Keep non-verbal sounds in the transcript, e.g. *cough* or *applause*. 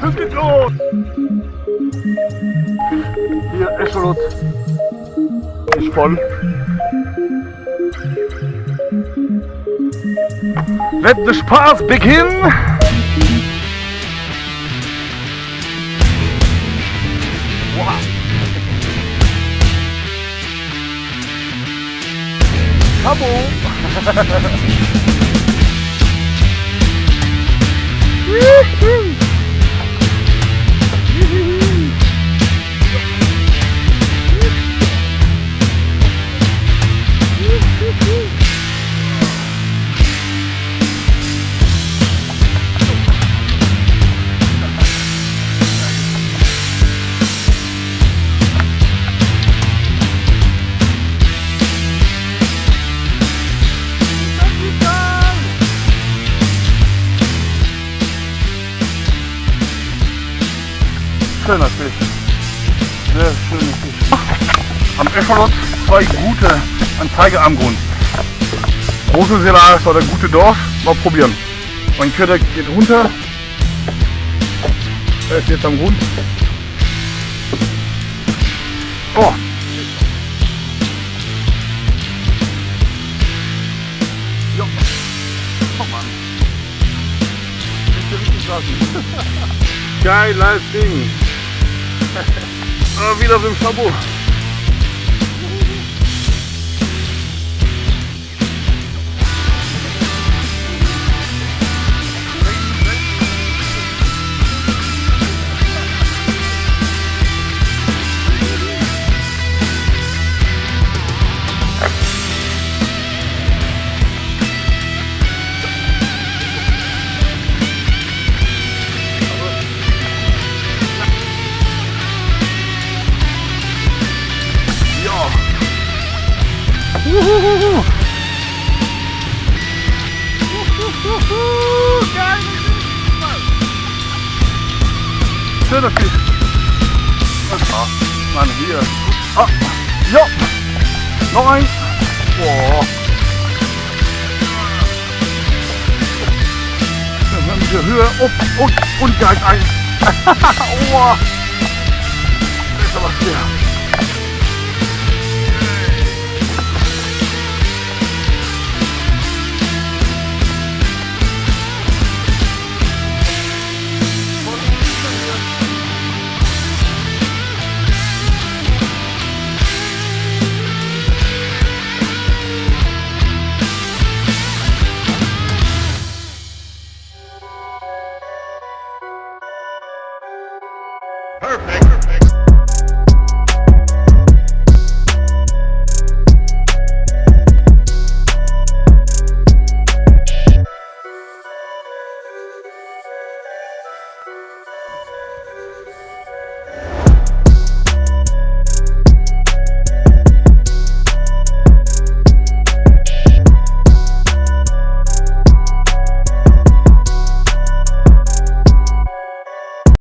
Hüpft los! Hier, Eschelot ist voll. Let the Spaß begin! Wow. *laughs* Woohoo! Schöner Fisch. Sehr schöner Fisch. Am Eschalot zwei gute Anzeigearmgrund. Große Selage oder gute Dorf. Mal probieren. Mein Köder geht runter. Er ist jetzt am Grund. Oh. Geiles Ding. o winowym szobu. Uhuhuhu. Uhuhuhu. Geil. Schöner Fisch. Ah, Mann, hier. Ah, ja. Noch ein. Boah. Dann haben wir Höhe. Oh, und, und gleich ein. oh. Das ist aber schwer. perfect.